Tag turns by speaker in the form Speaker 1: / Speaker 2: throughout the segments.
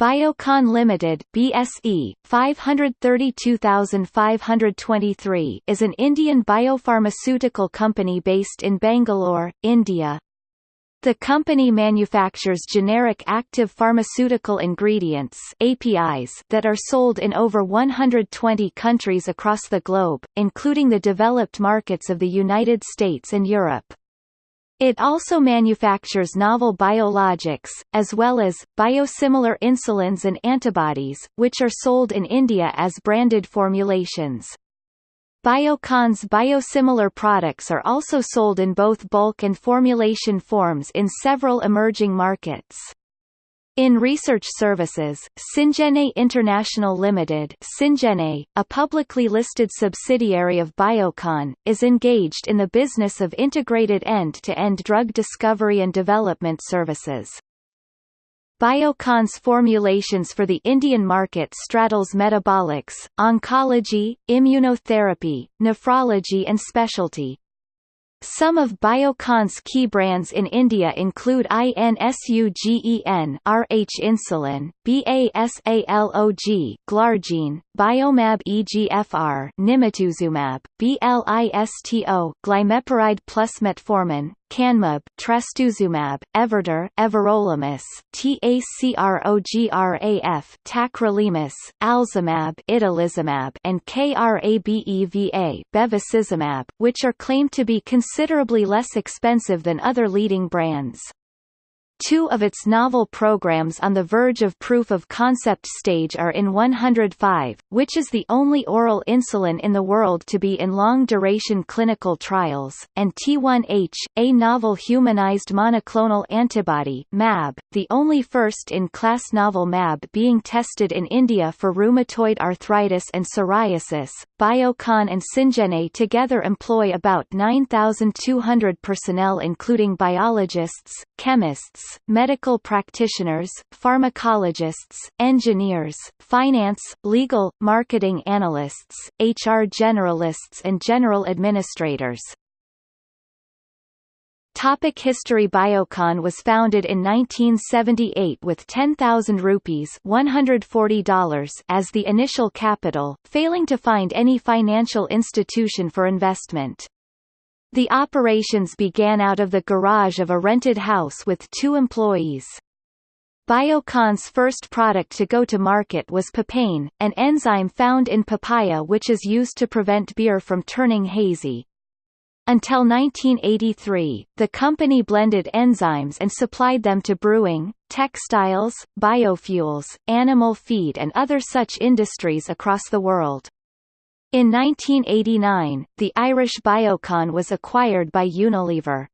Speaker 1: Biocon Limited BSE 532523 is an Indian biopharmaceutical company based in Bangalore, India. The company manufactures generic active pharmaceutical ingredients APIs that are sold in over 120 countries across the globe, including the developed markets of the United States and Europe. It also manufactures novel biologics, as well as, biosimilar insulins and antibodies, which are sold in India as branded formulations. Biocon's biosimilar products are also sold in both bulk and formulation forms in several emerging markets. In research services, Syngene International Limited Syngene, a publicly listed subsidiary of Biocon, is engaged in the business of integrated end-to-end -end drug discovery and development services. Biocon's formulations for the Indian market straddles metabolics, oncology, immunotherapy, nephrology and specialty. Some of Biocon's key brands in India include INSUGEN RH insulin, BASALOG Glargine, Biomab EGFR Nimotuzumab, BLISTO Glimepiride plus metformin, Canmab, Trastuzumab, Everdur, Everolimus, TACROGRAF, Tacrolimus, Alzumab, Itolizumab, and KRABEVA, Bevacizumab, which are claimed to be considerably less expensive than other leading brands. Two of its novel programs on the verge of proof of concept stage are in 105, which is the only oral insulin in the world to be in long-duration clinical trials, and T1H, a novel humanized monoclonal antibody MAB, the only first-in-class novel MAB being tested in India for rheumatoid arthritis and psoriasis. Biocon and Syngene together employ about 9,200 personnel including biologists, chemists, medical practitioners, pharmacologists, engineers, finance, legal, marketing analysts, HR generalists and general administrators. Topic History Biocon was founded in 1978 with 10,000 rupees $140 as the initial capital, failing to find any financial institution for investment. The operations began out of the garage of a rented house with two employees. Biocon's first product to go to market was papain, an enzyme found in papaya which is used to prevent beer from turning hazy. Until 1983, the company blended enzymes and supplied them to brewing, textiles, biofuels, animal feed and other such industries across the world. In 1989, the Irish Biocon was acquired by Unilever.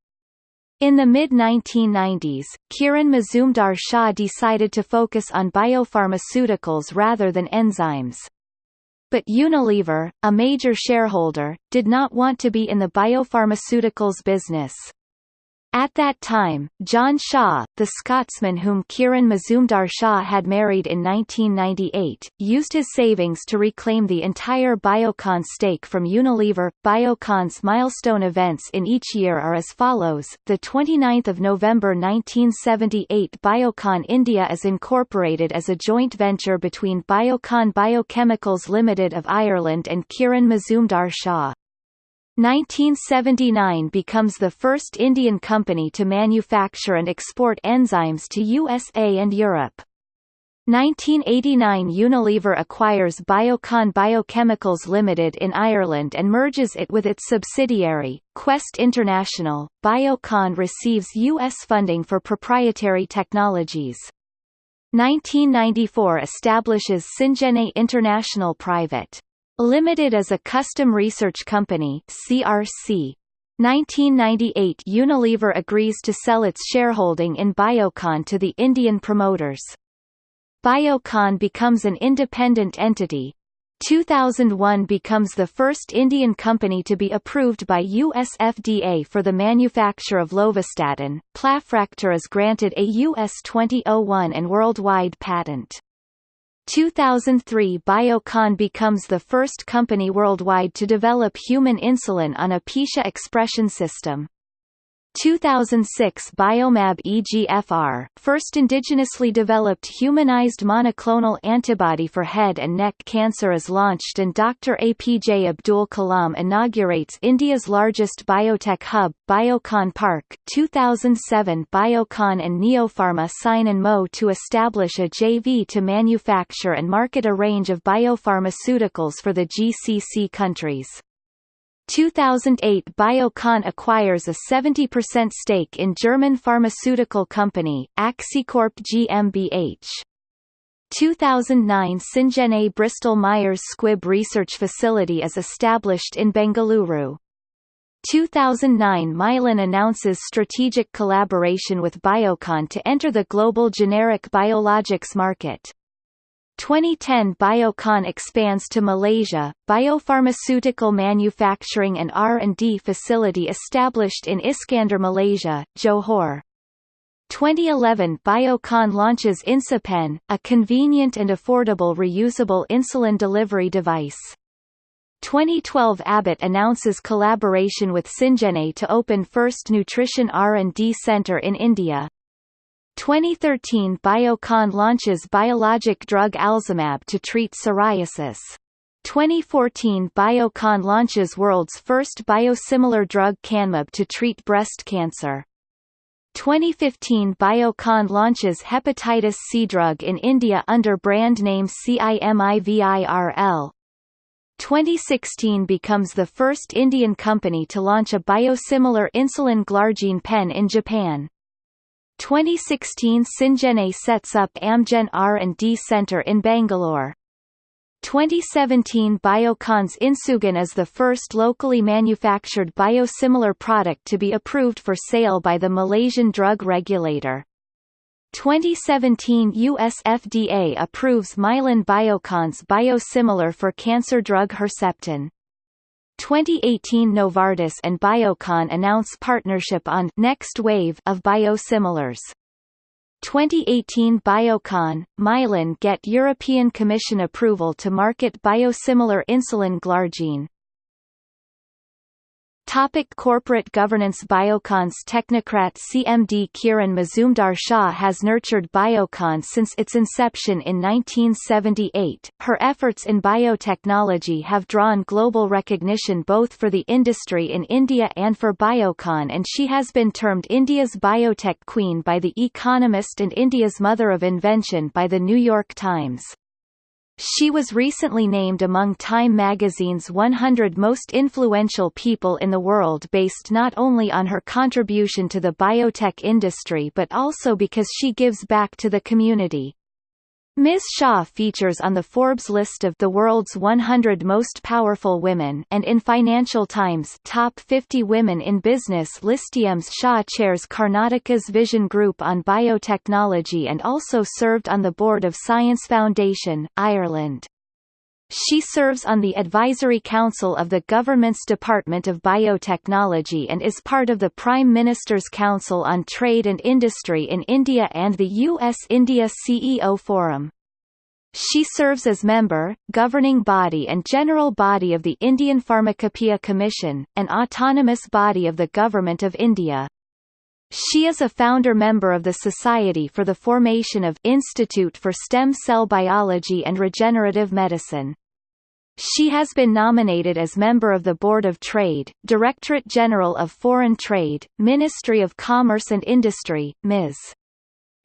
Speaker 1: In the mid-1990s, Kiran Mazumdar Shaw decided to focus on biopharmaceuticals rather than enzymes. But Unilever, a major shareholder, did not want to be in the biopharmaceuticals business. At that time, John Shaw, the Scotsman whom Kiran Mazumdar Shaw had married in 1998, used his savings to reclaim the entire Biocon stake from Unilever. Biocon's milestone events in each year are as follows. The 29th of November 1978 Biocon India is incorporated as a joint venture between Biocon Biochemicals Limited of Ireland and Kiran Mazumdar Shaw. 1979 becomes the first Indian company to manufacture and export enzymes to USA and Europe. 1989 Unilever acquires Biocon Biochemicals Limited in Ireland and merges it with its subsidiary, Quest International. Biocon receives U.S. funding for proprietary technologies. 1994 establishes Syngene International Private. Limited as a custom research company CRC. 1998 Unilever agrees to sell its shareholding in Biocon to the Indian promoters. Biocon becomes an independent entity. 2001 becomes the first Indian company to be approved by US FDA for the manufacture of lovastatin. Plafractor is granted a US 2001 and worldwide patent. 2003 Biocon becomes the first company worldwide to develop human insulin on a Pichia expression system. 2006 Biomab EGFR, first indigenously developed humanized monoclonal antibody for head and neck cancer is launched and Dr. APJ Abdul Kalam inaugurates India's largest biotech hub, Biocon Park. 2007 Biocon and Neopharma sign an MO to establish a JV to manufacture and market a range of biopharmaceuticals for the GCC countries. 2008 Biocon acquires a 70% stake in German pharmaceutical company, Axicorp GmbH. 2009 Syngene Bristol Myers Squibb Research Facility is established in Bengaluru. 2009 Mylan announces strategic collaboration with Biocon to enter the global generic biologics market. 2010 Biocon expands to Malaysia, biopharmaceutical manufacturing and R&D facility established in Iskandar Malaysia, Johor. 2011 Biocon launches InsuPen, a convenient and affordable reusable insulin delivery device. 2012 Abbott announces collaboration with Syngene to open first nutrition R&D center in India. 2013 Biocon launches biologic drug Alzumab to treat psoriasis. 2014 Biocon launches world's first biosimilar drug Canmab to treat breast cancer. 2015 Biocon launches hepatitis C drug in India under brand name CIMIVIRL. 2016 becomes the first Indian company to launch a biosimilar insulin glargine pen in Japan. 2016 Syngene sets up Amgen R&D Center in Bangalore. 2017 Biocon's Insugen is the first locally manufactured biosimilar product to be approved for sale by the Malaysian drug regulator. 2017 US FDA approves Mylan Biocon's biosimilar for cancer drug Herceptin. 2018 Novartis and Biocon announce partnership on Next Wave of biosimilars. 2018 Biocon, Mylan get European Commission approval to market biosimilar insulin glargine. Topic corporate governance Biocon's technocrat CMD Kiran Mazumdar-Shaw has nurtured Biocon since its inception in 1978. Her efforts in biotechnology have drawn global recognition both for the industry in India and for Biocon and she has been termed India's biotech queen by The Economist and India's mother of invention by The New York Times. She was recently named among Time magazine's 100 most influential people in the world based not only on her contribution to the biotech industry but also because she gives back to the community. Ms. Shaw features on the Forbes list of the world's 100 most powerful women and in Financial Times Top 50 Women in Business listiums Shaw chairs Karnataka's Vision Group on Biotechnology and also served on the board of Science Foundation, Ireland. She serves on the Advisory Council of the government's Department of Biotechnology and is part of the Prime Minister's Council on Trade and Industry in India and the U.S.-India CEO Forum. She serves as member, governing body and general body of the Indian Pharmacopoeia Commission, an autonomous body of the Government of India. She is a founder member of the Society for the Formation of Institute for Stem Cell Biology and Regenerative Medicine. She has been nominated as member of the Board of Trade, Directorate General of Foreign Trade, Ministry of Commerce and Industry, Ms.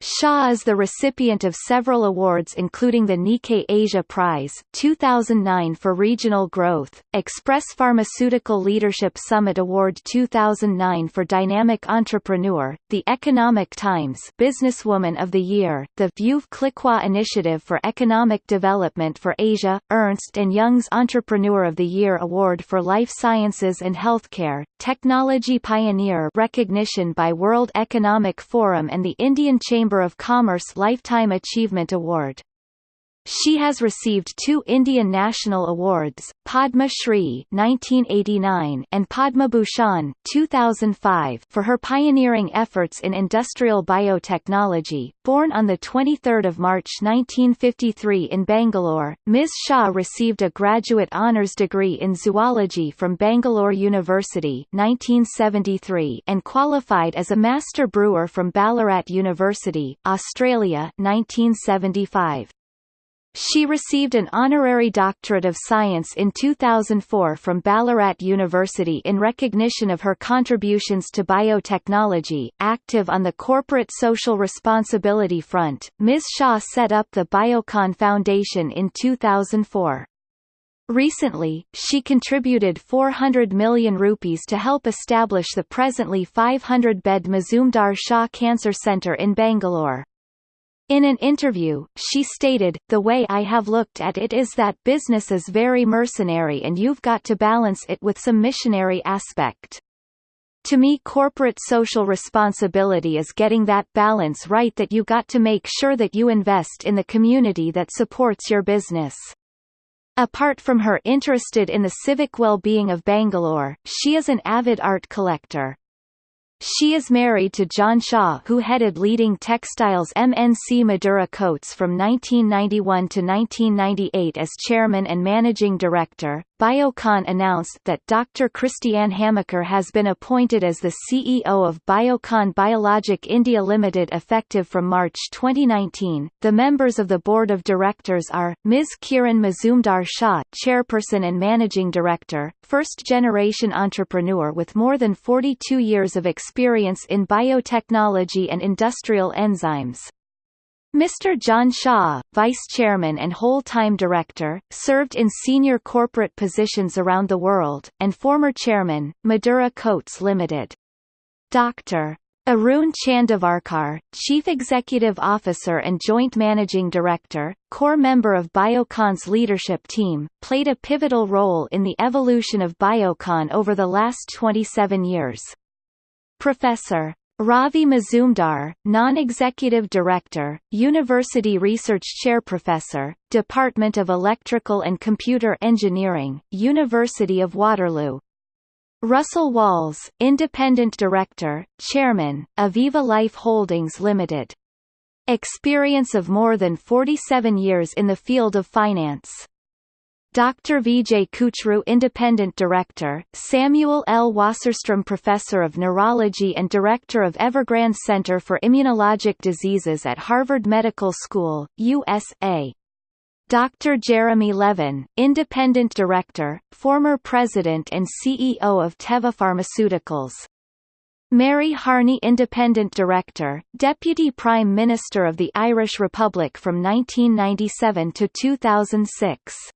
Speaker 1: Shaw is the recipient of several awards including the Nikkei Asia Prize 2009 for Regional Growth, Express Pharmaceutical Leadership Summit Award 2009 for Dynamic Entrepreneur, the Economic Times Businesswoman of the Year, the Veuve Clicquot Initiative for Economic Development for Asia, Ernst & Young's Entrepreneur of the Year Award for Life Sciences and Healthcare, Technology Pioneer recognition by World Economic Forum and the Indian Chamber of Commerce Lifetime Achievement Award. She has received two Indian National Awards, Padma Shri 1989 and Padma Bhushan 2005 for her pioneering efforts in industrial biotechnology. Born on 23 March 1953 in Bangalore, Ms. Shaw received a graduate honours degree in zoology from Bangalore University 1973 and qualified as a master brewer from Ballarat University, Australia 1975. She received an honorary doctorate of science in 2004 from Ballarat University in recognition of her contributions to biotechnology. Active on the corporate social responsibility front, Ms. Shaw set up the Biocon Foundation in 2004. Recently, she contributed 400 million rupees to help establish the presently 500-bed Mazumdar Shaw Cancer Centre in Bangalore. In an interview, she stated, the way I have looked at it is that business is very mercenary and you've got to balance it with some missionary aspect. To me corporate social responsibility is getting that balance right that you got to make sure that you invest in the community that supports your business. Apart from her interested in the civic well-being of Bangalore, she is an avid art collector. She is married to John Shaw who headed leading textiles MNC Madura Coats from 1991 to 1998 as chairman and managing director. Biocon announced that Dr. Christiane Hamacker has been appointed as the CEO of Biocon Biologic India Limited effective from March 2019. The members of the board of directors are, Ms. Kiran Mazumdar Shaw chairperson and managing director, first-generation entrepreneur with more than 42 years of experience in biotechnology and industrial enzymes. Mr. John Shaw, Vice Chairman and whole-time Director, served in senior corporate positions around the world, and former Chairman, Madura Coats Limited. Dr. Arun Chandavarkar, Chief Executive Officer and Joint Managing Director, core member of Biocon's leadership team, played a pivotal role in the evolution of Biocon over the last 27 years. Professor Ravi Mazumdar, Non-Executive Director, University Research Chair Professor, Department of Electrical and Computer Engineering, University of Waterloo. Russell Walls, Independent Director, Chairman, Aviva Life Holdings Limited. Experience of more than 47 years in the field of finance. Dr. Vijay Kuchroo Independent Director, Samuel L. Wasserstrom Professor of Neurology and Director of Evergrande Center for Immunologic Diseases at Harvard Medical School, USA. Dr. Jeremy Levin, Independent Director, former President and CEO of Teva Pharmaceuticals. Mary Harney Independent Director, Deputy Prime Minister of the Irish Republic from 1997 to 2006.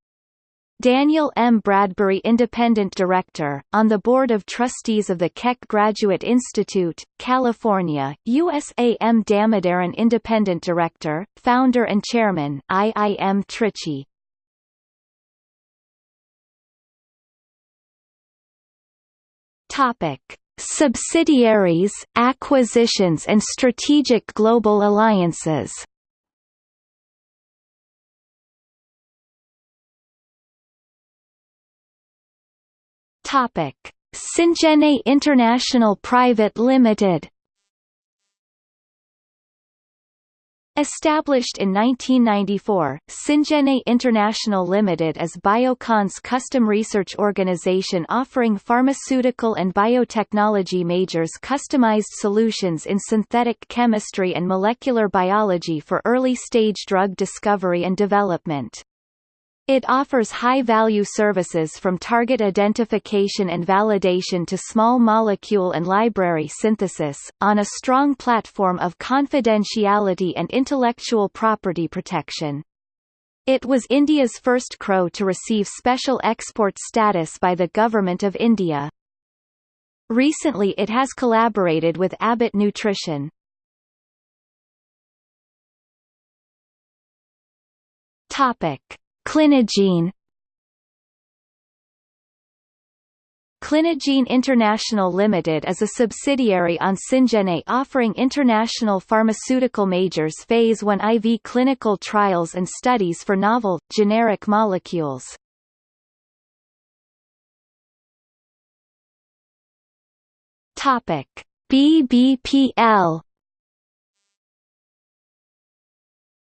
Speaker 1: Daniel M. Bradbury Independent Director, on the Board of Trustees of the Keck Graduate Institute, California, USA M. Damodaran Independent Director, Founder and Chairman, IIM Trichy. Topic. Subsidiaries, acquisitions and strategic global alliances Topic: Syngene International Private Limited. Established in 1994, Syngene International Limited is Biocon's custom research organization offering pharmaceutical and biotechnology majors customized solutions in synthetic chemistry and molecular biology for early-stage drug discovery and development. It offers high-value services from target identification and validation to small molecule and library synthesis, on a strong platform of confidentiality and intellectual property protection. It was India's first CROW to receive special export status by the Government of India. Recently it has collaborated with Abbott Nutrition. Topic. Clinigene Clinigene International Limited is a subsidiary on Syngene offering international pharmaceutical majors phase 1 IV clinical trials and studies for novel, generic molecules. BBPL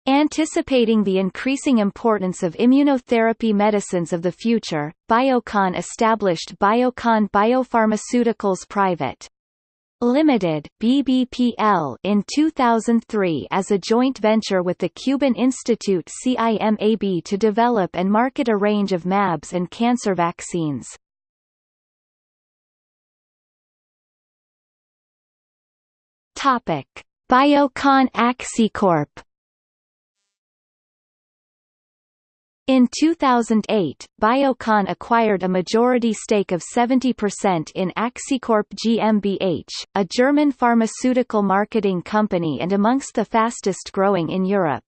Speaker 1: Anticipating the increasing importance of immunotherapy medicines of the future, Biocon established Biocon Biopharmaceuticals Private. Limited BBPL in 2003 as a joint venture with the Cuban Institute CIMAB to develop and market a range of MABs and cancer vaccines. Topic: Biocon Axicorp In 2008, Biocon acquired a majority stake of 70% in Axicorp GmbH, a German pharmaceutical marketing company and amongst the fastest growing in Europe.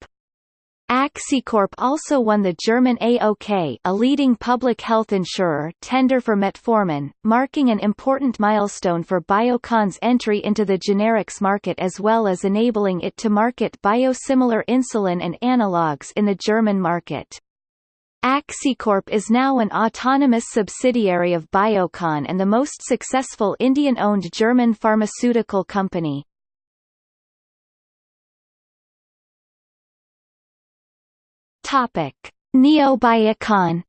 Speaker 1: Axicorp also won the German AOK a leading public health insurer tender for metformin, marking an important milestone for Biocon's entry into the generics market as well as enabling it to market biosimilar insulin and analogues in the German market. Axicorp is now an autonomous subsidiary of Biocon and the most successful Indian-owned German pharmaceutical company. Topic: Neobiocon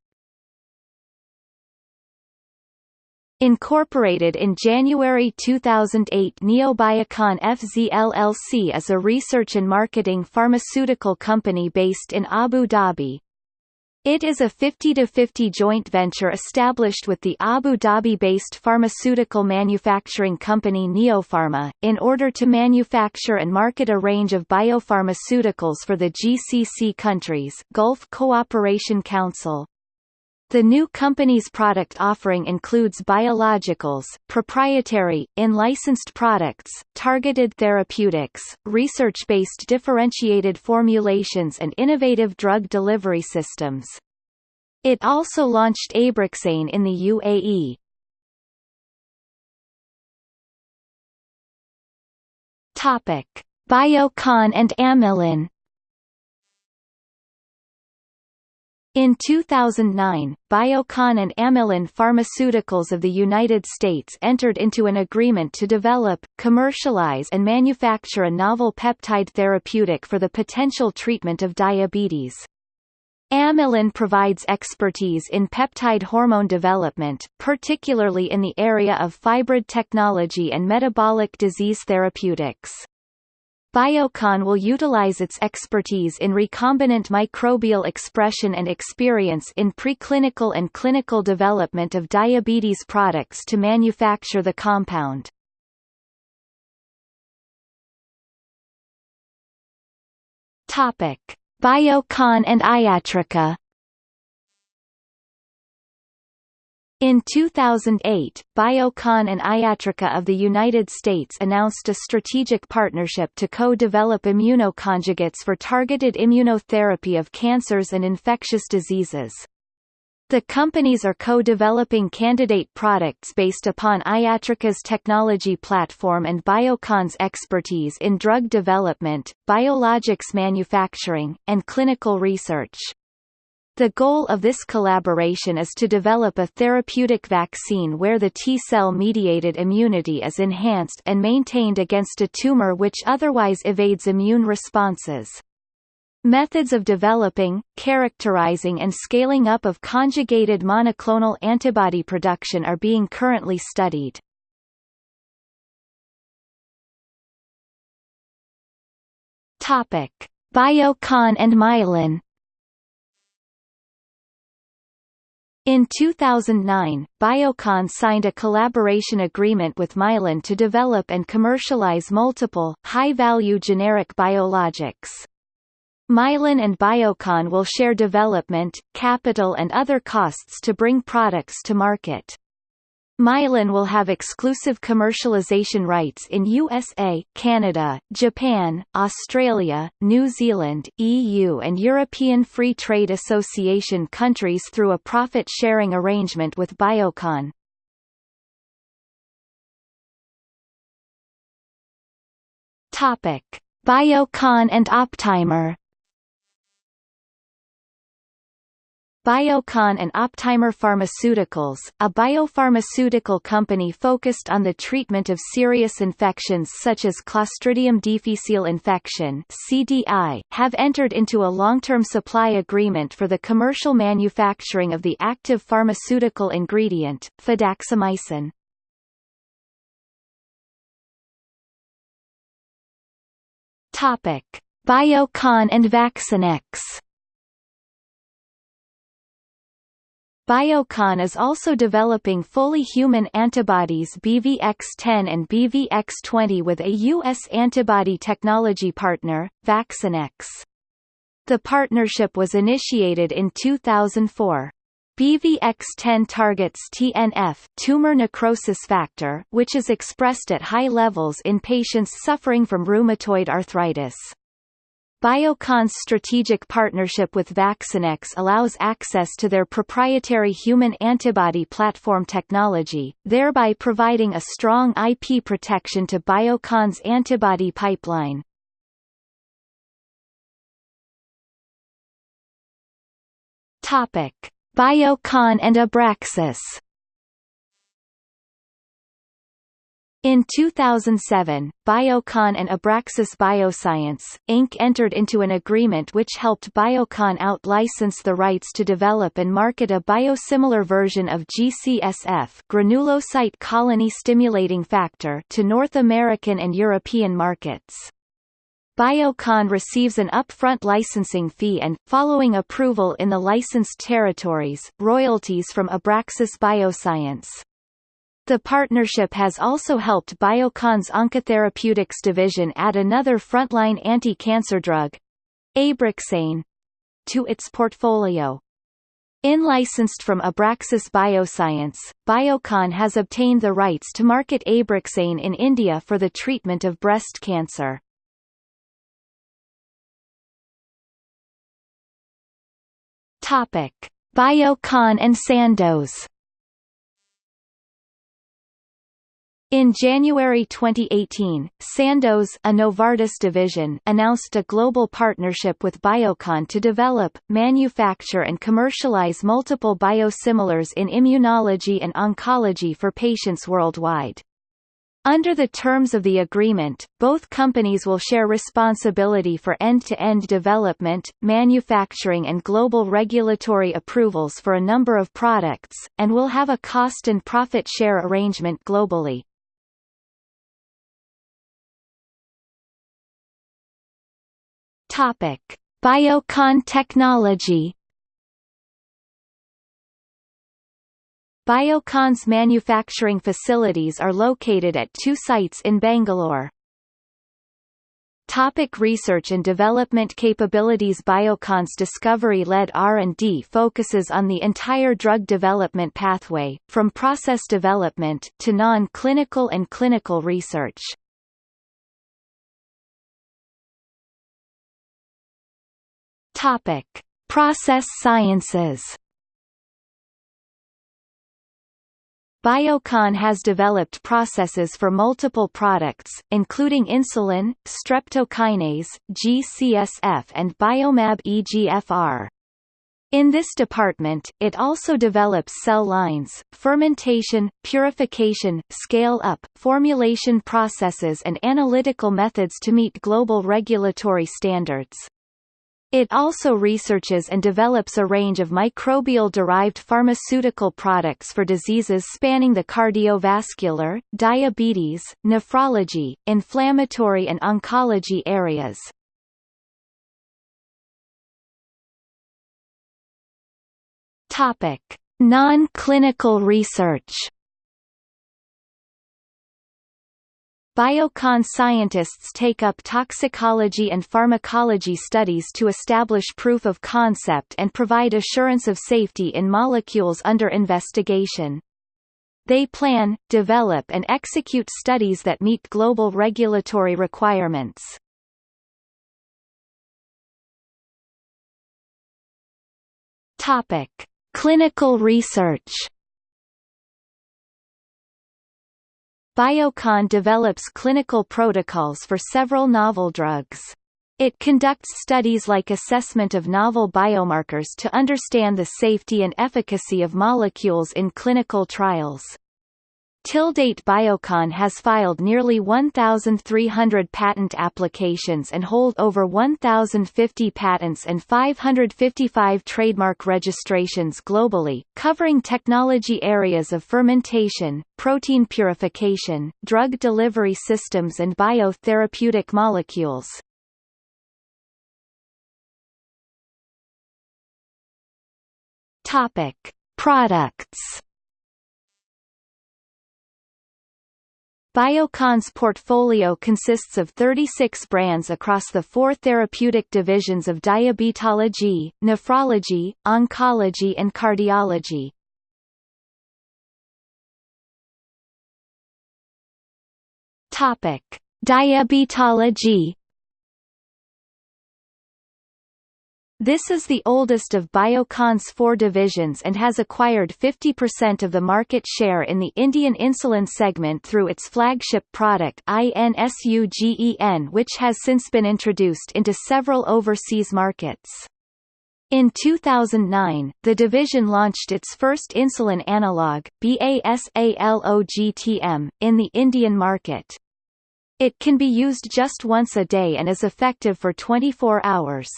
Speaker 1: Incorporated in January 2008 Neobiocon FZ LLC is a research and marketing pharmaceutical company based in Abu Dhabi, it is a 50-50 joint venture established with the Abu Dhabi-based pharmaceutical manufacturing company Neopharma, in order to manufacture and market a range of biopharmaceuticals for the GCC countries Gulf Cooperation Council, the new company's product offering includes biologicals, proprietary, in-licensed products, targeted therapeutics, research-based differentiated formulations and innovative drug delivery systems. It also launched Abraxane in the UAE. Topic: Biocon and Amylin In 2009, Biocon and Amylin Pharmaceuticals of the United States entered into an agreement to develop, commercialize and manufacture a novel peptide therapeutic for the potential treatment of diabetes. Amylin provides expertise in peptide hormone development, particularly in the area of phybrid technology and metabolic disease therapeutics. Biocon will utilize its expertise in recombinant microbial expression and experience in preclinical and clinical development of diabetes products to manufacture the compound. Biocon and Iatrica In 2008, Biocon and Iatrica of the United States announced a strategic partnership to co-develop immunoconjugates for targeted immunotherapy of cancers and infectious diseases. The companies are co-developing candidate products based upon Iatrica's technology platform and Biocon's expertise in drug development, biologics manufacturing, and clinical research. The goal of this collaboration is to develop a therapeutic vaccine where the T-cell mediated immunity is enhanced and maintained against a tumor which otherwise evades immune responses. Methods of developing, characterizing and scaling up of conjugated monoclonal antibody production are being currently studied. Biocon and Mylan In 2009, Biocon signed a collaboration agreement with Mylan to develop and commercialize multiple, high-value generic biologics. Mylan and Biocon will share development, capital and other costs to bring products to market. Mylan will have exclusive commercialization rights in USA, Canada, Japan, Australia, New Zealand, EU and European Free Trade Association countries through a profit-sharing arrangement with Biocon. Biocon and Optimer Biocon and Optimer Pharmaceuticals, a biopharmaceutical company focused on the treatment of serious infections such as Clostridium difficile infection (CDI), have entered into a long-term supply agreement for the commercial manufacturing of the active pharmaceutical ingredient, fidaxomicin. Topic: Biocon and Vaccinex. Biocon is also developing fully human antibodies BVX10 and BVX20 with a U.S. antibody technology partner, Vaccinex. The partnership was initiated in 2004. BVX10 targets TNF tumor necrosis factor which is expressed at high levels in patients suffering from rheumatoid arthritis. Biocon's strategic partnership with Vaccinex allows access to their proprietary human antibody platform technology, thereby providing a strong IP protection to Biocon's antibody pipeline. Topic: Biocon and Abraxis In 2007, Biocon and Abraxis Bioscience, Inc. entered into an agreement which helped Biocon out-license the rights to develop and market a biosimilar version of GCSF granulocyte colony stimulating factor to North American and European markets. Biocon receives an upfront licensing fee and, following approval in the licensed territories, royalties from Abraxis Bioscience. The partnership has also helped Biocon's Oncotherapeutics division add another frontline anti-cancer drug, Abraxane, to its portfolio. In-licensed from Abraxis Bioscience, Biocon has obtained the rights to market Abraxane in India for the treatment of breast cancer. Biocon and Sandoz In January 2018, Sandoz a Novartis division announced a global partnership with Biocon to develop, manufacture and commercialize multiple biosimilars in immunology and oncology for patients worldwide. Under the terms of the agreement, both companies will share responsibility for end-to-end -end development, manufacturing and global regulatory approvals for a number of products, and will have a cost and profit share arrangement globally. Topic: Biocon technology. Biocon's manufacturing facilities are located at two sites in Bangalore. Topic research and development capabilities Biocon's discovery-led R&D focuses on the entire drug development pathway, from process development to non-clinical and clinical research. Topic: Process sciences. Biocon has developed processes for multiple products, including insulin, streptokinase, GCSF and Biomab EGFR. In this department, it also develops cell lines, fermentation, purification, scale-up, formulation processes and analytical methods to meet global regulatory standards. It also researches and develops a range of microbial-derived pharmaceutical products for diseases spanning the cardiovascular, diabetes, nephrology, inflammatory and oncology areas. Non-clinical research Biocon scientists take up toxicology and pharmacology studies to establish proof of concept and provide assurance of safety in molecules under investigation. They plan, develop and execute studies that meet global regulatory requirements. Topic: Clinical research Biocon develops clinical protocols for several novel drugs. It conducts studies like assessment of novel biomarkers to understand the safety and efficacy of molecules in clinical trials. Till date Biocon has filed nearly 1,300 patent applications and hold over 1,050 patents and 555 trademark registrations globally, covering technology areas of fermentation, protein purification, drug delivery systems and biotherapeutic molecules. Products Biocon's portfolio consists of 36 brands across the four therapeutic divisions of diabetology, nephrology, oncology and cardiology. Topic: Diabetology This is the oldest of Biocon's four divisions and has acquired 50% of the market share in the Indian insulin segment through its flagship product INSUGEN which has since been introduced into several overseas markets. In 2009, the division launched its first insulin analog, BASALOGTM, in the Indian market. It can be used just once a day and is effective for 24 hours.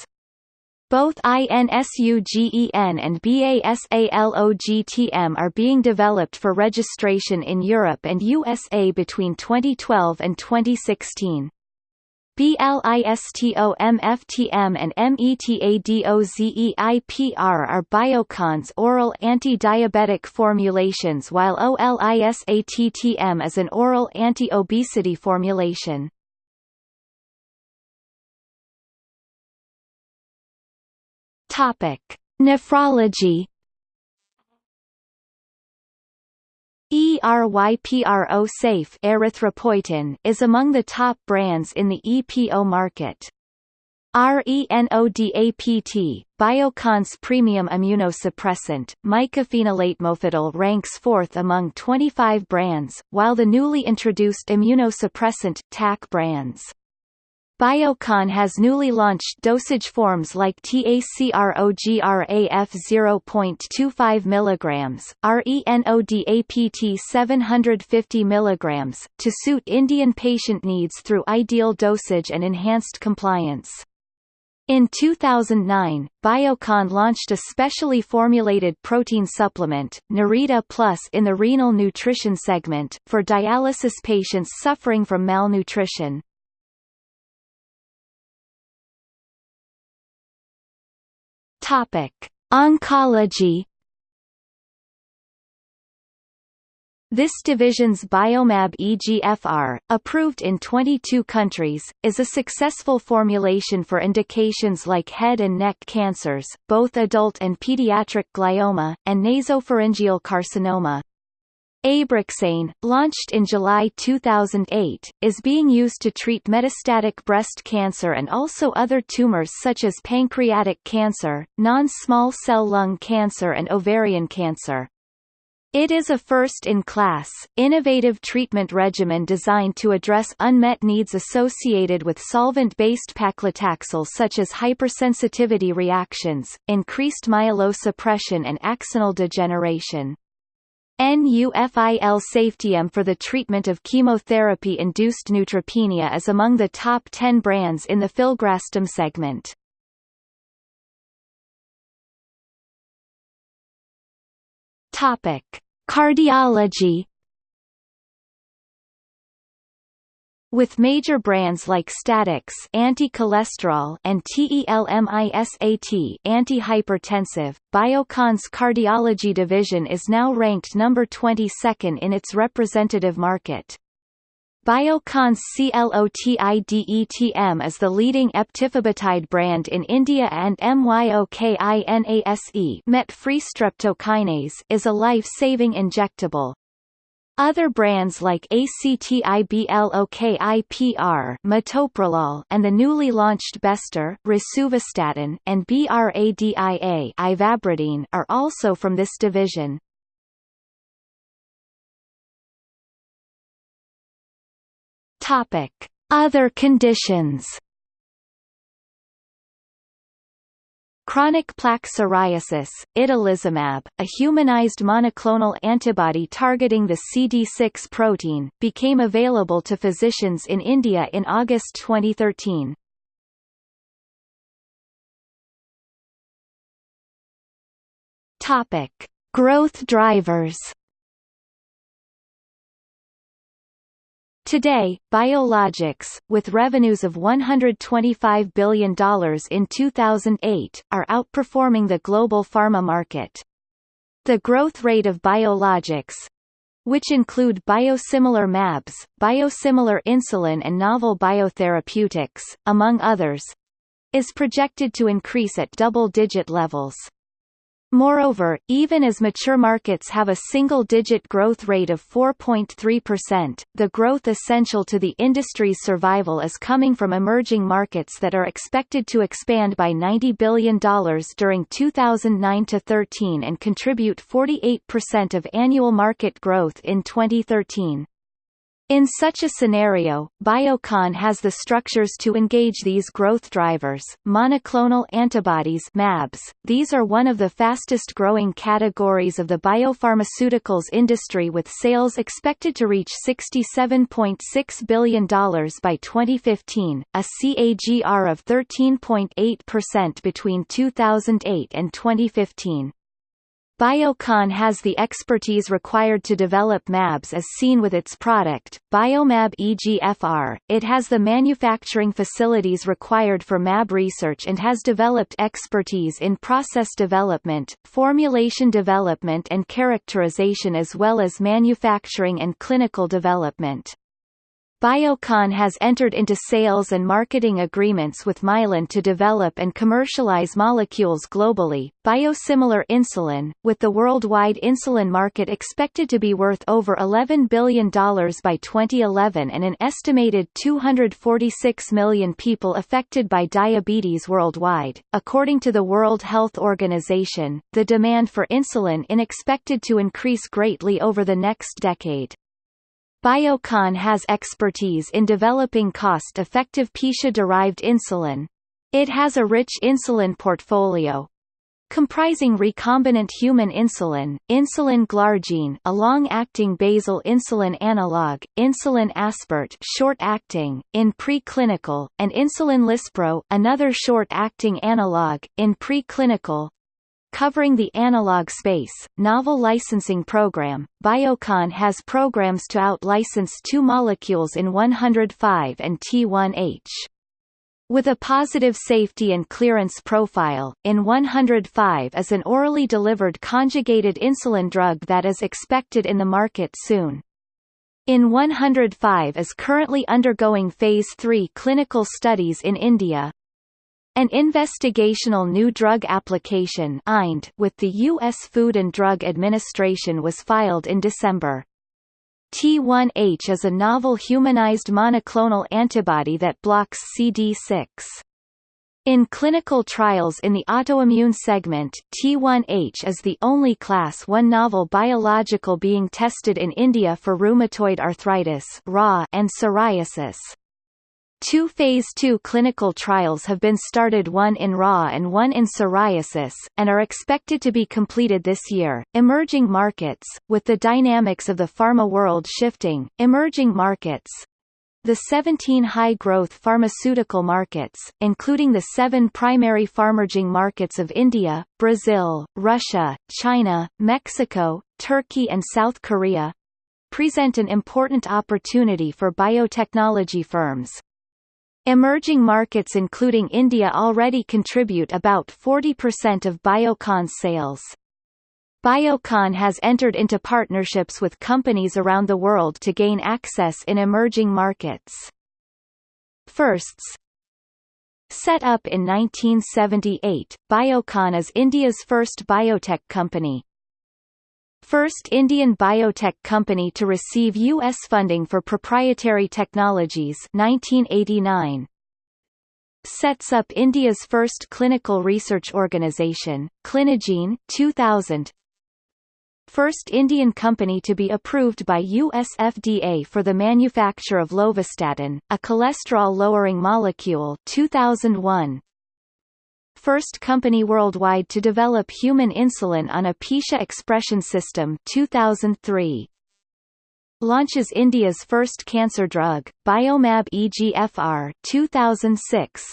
Speaker 1: Both INSUGEN and BASALOGTM are being developed for registration in Europe and USA between 2012 and 2016. BLISTOMFTM and METADOZEIPR are Biocon's oral anti-diabetic formulations while OLISATTM is an oral anti-obesity formulation. Topic: Nephrology. ERYPRO Safe erythropoietin is among the top brands in the EPO market. RENODAPT, Biocon's premium immunosuppressant, mycophenolate mofetil ranks fourth among 25 brands, while the newly introduced immunosuppressant, TAC brands. Biocon has newly launched dosage forms like TACROGRAF 0.25 mg, RENODAPT 750 mg, to suit Indian patient needs through ideal dosage and enhanced compliance. In 2009, Biocon launched a specially formulated protein supplement, Narita Plus in the renal nutrition segment, for dialysis patients suffering from malnutrition. Topic: Oncology. This division's Biomab EGFR, approved in 22 countries, is a successful formulation for indications like head and neck cancers, both adult and pediatric glioma, and nasopharyngeal carcinoma. Abraxane, launched in July 2008, is being used to treat metastatic breast cancer and also other tumors such as pancreatic cancer, non-small cell lung cancer and ovarian cancer. It is a first-in-class, innovative treatment regimen designed to address unmet needs associated with solvent-based paclitaxel such as hypersensitivity reactions, increased myelosuppression and axonal degeneration. NUFIL Safetium for the treatment of chemotherapy-induced neutropenia is among the top 10 brands in the filgrastim segment. Topic: Cardiology With major brands like Statix anti-cholesterol and TELMISAT anti-hypertensive, Biocon's cardiology division is now ranked number 22nd in its representative market. Biocon's CLOTIDETM is the leading eptifibatide brand in India and MYOKINASE streptokinase is a life-saving injectable. Other brands like ACTIBLOKIPR metoprolol and the newly launched Bester Rosuvastatin and BRADIA ivabradine are also from this division. Topic: Other conditions. Chronic plaque psoriasis, itolizumab, a humanized monoclonal antibody targeting the CD6 protein, became available to physicians in India in August 2013. Topic: Growth drivers. Today, biologics, with revenues of $125 billion in 2008, are outperforming the global pharma market. The growth rate of biologics, which include biosimilar MABs, biosimilar insulin and novel biotherapeutics, among others, is projected to increase at double-digit levels. Moreover, even as mature markets have a single-digit growth rate of 4.3%, the growth essential to the industry's survival is coming from emerging markets that are expected to expand by $90 billion during 2009-13 and contribute 48% of annual market growth in 2013. In such a scenario, Biocon has the structures to engage these growth drivers. Monoclonal antibodies (mAbs). These are one of the fastest growing categories of the biopharmaceuticals industry with sales expected to reach $67.6 billion by 2015, a CAGR of 13.8% between 2008 and 2015. Biocon has the expertise required to develop MABs as seen with its product, Biomab EGFR. It has the manufacturing facilities required for MAB research and has developed expertise in process development, formulation development and characterization as well as manufacturing and clinical development. Biocon has entered into sales and marketing agreements with Mylan to develop and commercialize molecules globally. Biosimilar insulin, with the worldwide insulin market expected to be worth over $11 billion by 2011 and an estimated 246 million people affected by diabetes worldwide. According to the World Health Organization, the demand for insulin is expected to increase greatly over the next decade. Biocon has expertise in developing cost-effective Pichia-derived insulin. It has a rich insulin portfolio, comprising recombinant human insulin, insulin glargine a long-acting basal insulin analog, insulin aspart short-acting, in preclinical, and insulin lispro another short-acting analog, in preclinical, Covering the analog space, novel licensing program, Biocon has programs to out-license two molecules IN-105 and T1H. With a positive safety and clearance profile, IN-105 is an orally delivered conjugated insulin drug that is expected in the market soon. IN-105 is currently undergoing Phase 3 clinical studies in India, an investigational new drug application IND with the U.S. Food and Drug Administration was filed in December. T1H is a novel humanized monoclonal antibody that blocks CD6. In clinical trials in the autoimmune segment, T1H is the only Class 1 novel biological being tested in India for rheumatoid arthritis and psoriasis. Two Phase II clinical trials have been started one in RA and one in psoriasis, and are expected to be completed this year. Emerging markets, with the dynamics of the pharma world shifting, emerging markets, the 17 high-growth pharmaceutical markets, including the seven primary pharmerging markets of India, Brazil, Russia, China, Mexico, Turkey and South Korea, present an important opportunity for biotechnology firms. Emerging markets including India already contribute about 40% of Biocon's sales. Biocon has entered into partnerships with companies around the world to gain access in emerging markets. Firsts Set up in 1978, Biocon is India's first biotech company, First Indian biotech company to receive U.S. funding for proprietary technologies 1989. Sets up India's first clinical research organization, Clinigene 2000. First Indian company to be approved by US FDA for the manufacture of lovastatin, a cholesterol-lowering molecule 2001. First company worldwide to develop human insulin on a Pichia expression system 2003. Launches India's first cancer drug, Biomab EGFR 2006.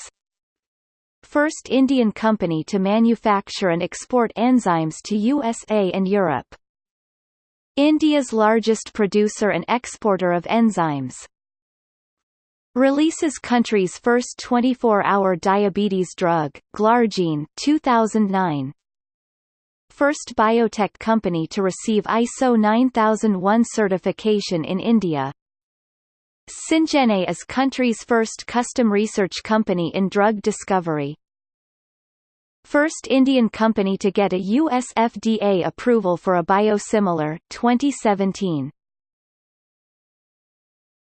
Speaker 1: First Indian company to manufacture and export enzymes to USA and Europe. India's largest producer and exporter of enzymes. Releases country's first 24-hour diabetes drug, Glargine 2009. First biotech company to receive ISO 9001 certification in India. Syngene is country's first custom research company in drug discovery. First Indian company to get a US FDA approval for a biosimilar 2017.